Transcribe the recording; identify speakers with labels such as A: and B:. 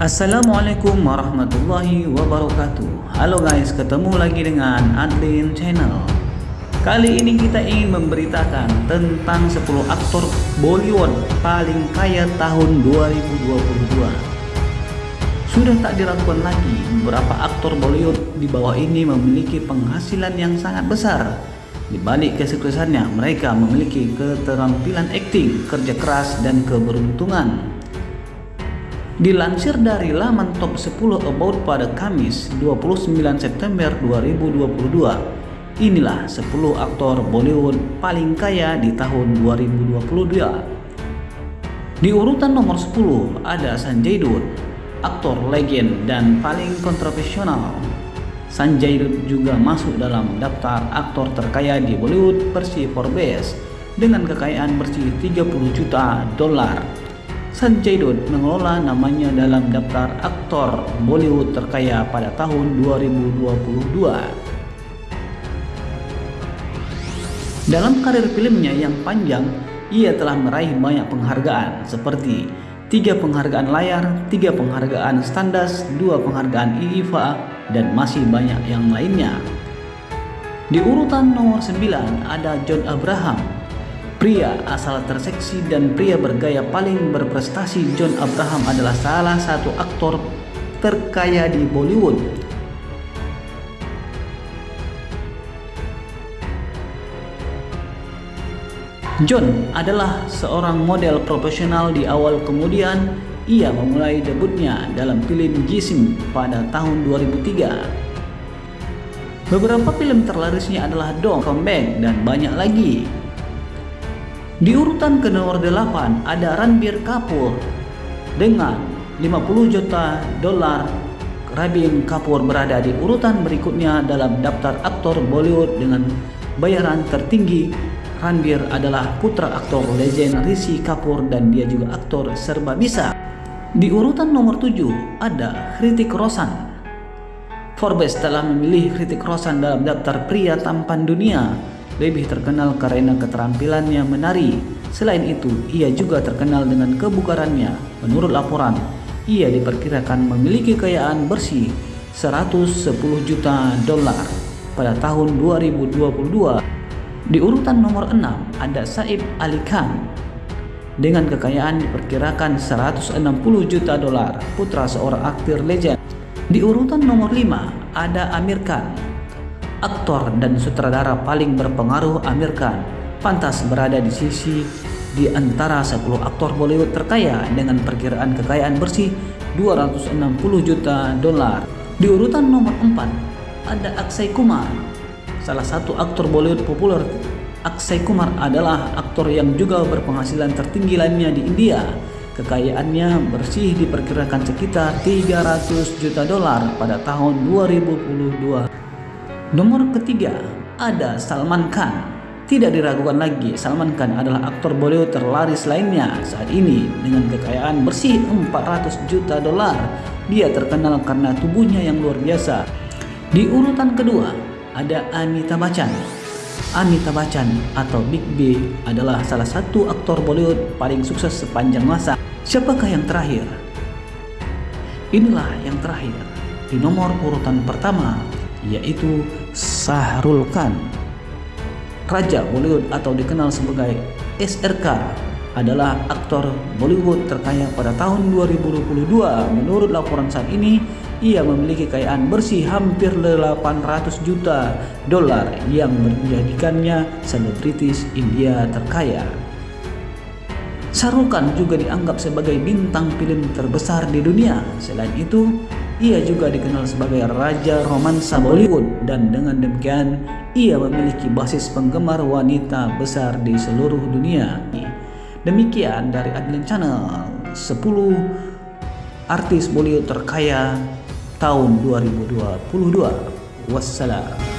A: Assalamualaikum warahmatullahi wabarakatuh. Halo guys, ketemu lagi dengan Adlin Channel. Kali ini kita ingin memberitakan tentang 10 aktor Bollywood paling kaya tahun 2022 Sudah tak diragukan lagi, beberapa aktor Bollywood di bawah ini memiliki penghasilan yang sangat besar. Di balik kesuksesannya, mereka memiliki keterampilan akting, kerja keras, dan keberuntungan Dilansir dari laman top 10 About pada Kamis 29 September 2022, inilah 10 aktor Bollywood paling kaya di tahun 2022. Di urutan nomor 10 ada Sanjay Dutt, aktor legend dan paling kontroversial. Sanjay Dutt juga masuk dalam daftar aktor terkaya di Bollywood versi Forbes dengan kekayaan bersih 30 juta dolar Sanjay Dutt mengelola namanya dalam daftar aktor Bollywood terkaya pada tahun 2022. Dalam karir filmnya yang panjang, ia telah meraih banyak penghargaan seperti tiga penghargaan layar, tiga penghargaan Standas, dua penghargaan IIFA, dan masih banyak yang lainnya. Di urutan nomor 9 ada John Abraham Pria asal terseksi dan pria bergaya paling berprestasi John Abraham adalah salah satu aktor terkaya di Bollywood. John adalah seorang model profesional di awal kemudian ia memulai debutnya dalam film Jisim pada tahun 2003. Beberapa film terlarisnya adalah Dong Comeback dan banyak lagi. Di urutan ke nomor 8 ada Ranbir Kapoor dengan 50 juta dolar. Rabin Kapoor berada di urutan berikutnya dalam daftar aktor Bollywood dengan bayaran tertinggi. Ranbir adalah putra aktor legend Rishi Kapoor dan dia juga aktor serba bisa. Di urutan nomor 7 ada Hrithik Roshan. Forbes telah memilih Hrithik Roshan dalam daftar pria tampan dunia lebih terkenal karena keterampilannya menari. Selain itu, ia juga terkenal dengan kebugarannya. Menurut laporan, ia diperkirakan memiliki kekayaan bersih 110 juta dolar pada tahun 2022. Di urutan nomor 6 ada Saib Ali Khan dengan kekayaan diperkirakan 160 juta dolar, putra seorang aktor legend. Di urutan nomor 5 ada Amir Khan aktor dan sutradara paling berpengaruh Amir Khan pantas berada di sisi di antara 10 aktor Bollywood terkaya dengan perkiraan kekayaan bersih 260 juta dolar. Di urutan nomor 4 ada Akshay Kumar, salah satu aktor Bollywood populer. Akshay Kumar adalah aktor yang juga berpenghasilan tertinggi lainnya di India. Kekayaannya bersih diperkirakan sekitar 300 juta dolar pada tahun 2022. Nomor ketiga ada Salman Khan. Tidak diragukan lagi, Salman Khan adalah aktor Bollywood terlaris lainnya saat ini dengan kekayaan bersih 400 juta dolar. Dia terkenal karena tubuhnya yang luar biasa. Di urutan kedua ada Amitabh Bachchan. Amitabh Bachchan atau Big B adalah salah satu aktor Bollywood paling sukses sepanjang masa. Siapakah yang terakhir? Inilah yang terakhir. Di nomor urutan pertama yaitu Sahrul Khan. Raja Bollywood atau dikenal sebagai SRK adalah aktor Bollywood terkaya pada tahun 2022. Menurut laporan saat ini, ia memiliki kekayaan bersih hampir 800 juta dolar yang menjadikannya selebritis India terkaya. Shahrukh Khan juga dianggap sebagai bintang film terbesar di dunia. Selain itu, ia juga dikenal sebagai Raja Romansa Bollywood dan dengan demikian ia memiliki basis penggemar wanita besar di seluruh dunia. Demikian dari Adlin Channel 10 artis Bollywood terkaya tahun 2022. Wassalam.